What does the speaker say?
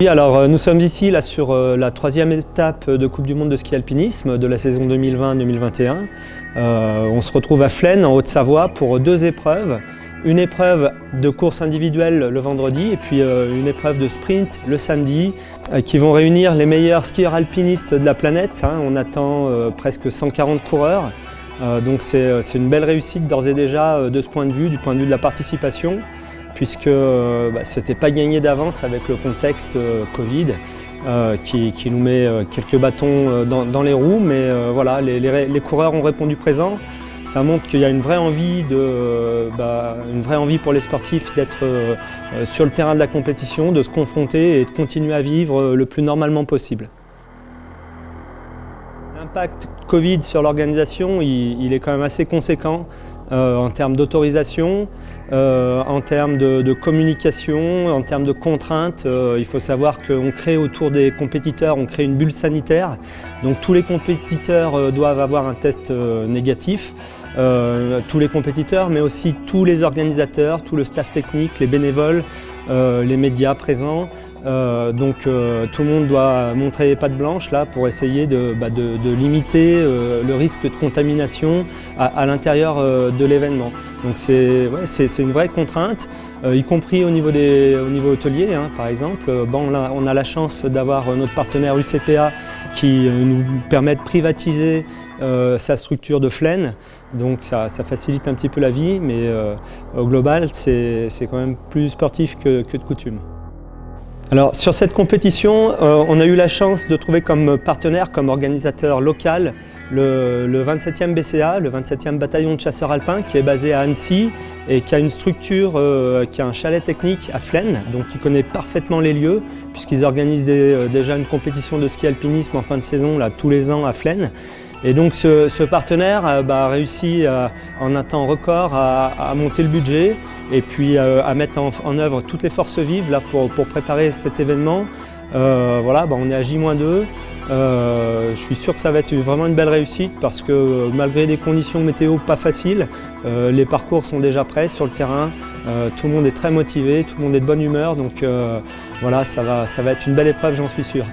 Oui, alors euh, nous sommes ici là, sur euh, la troisième étape de Coupe du Monde de ski alpinisme de la saison 2020-2021. Euh, on se retrouve à Flaine, en Haute-Savoie, pour deux épreuves. Une épreuve de course individuelle le vendredi et puis une épreuve de sprint le samedi qui vont réunir les meilleurs skieurs alpinistes de la planète. Hein. On attend presque 140 coureurs. donc c'est une belle réussite d'ores et déjà de ce point de vue, du point de vue de la participation puisque euh, bah, ce n'était pas gagné d'avance avec le contexte euh, Covid euh, qui, nous met quelques bâtons dans, les roues, mais voilà, les, coureurs ont répondu présent. Ça montre qu'il y a une vraie envie, de, bah, une vraie envie pour les sportifs d'être sur le terrain de la compétition, de se confronter et de continuer à vivre le plus normalement possible. L'impact Covid sur l'organisation, il, est quand même assez conséquent. En termes d'autorisation, euh, en termes de, communication, en termes de contraintes. Euh, il faut savoir qu'on crée autour des compétiteurs, on crée une bulle sanitaire. Donc tous les compétiteurs doivent avoir un test négatif. tous les compétiteurs, mais aussi tous les organisateurs, tout le staff technique, les bénévoles, les médias présents. donc tout le monde doit montrer patte blanche là pour essayer de, bah, limiter le risque de contamination à, l'intérieur de l'événement. Donc c'est une vraie contrainte, y compris au niveau, des, au niveau hôtelier hein, par exemple. Bon, là, on a la chance d'avoir notre partenaire UCPA qui nous permet de privatiser sa structure de Flaine. Donc ça, facilite un petit peu la vie, mais au global, c'est quand même plus sportif que de coutume. Alors sur cette compétition, euh, on a eu la chance de trouver comme partenaire, comme organisateur local, le, 27e BCA, le 27e bataillon de chasseurs alpins qui est basé à Annecy et qui a une structure, euh, qui a un chalet technique à Flaine, donc qui connaît parfaitement les lieux puisqu'ils organisent euh, déjà une compétition de ski alpinisme en fin de saison là, tous les ans à Flaine. Et donc ce, partenaire euh, bah, a réussi euh, en un temps record à, monter le budget et puis euh, à mettre en, œuvre toutes les forces vives là, pour, préparer cet événement. voilà, bah, on est à J-2. je suis sûr que ça va être vraiment une belle réussite parce que malgré des conditions météo pas faciles, les parcours sont déjà prêts sur le terrain. tout le monde est très motivé, tout le monde est de bonne humeur. Donc voilà, ça va, ça va être une belle épreuve, j'en suis sûr.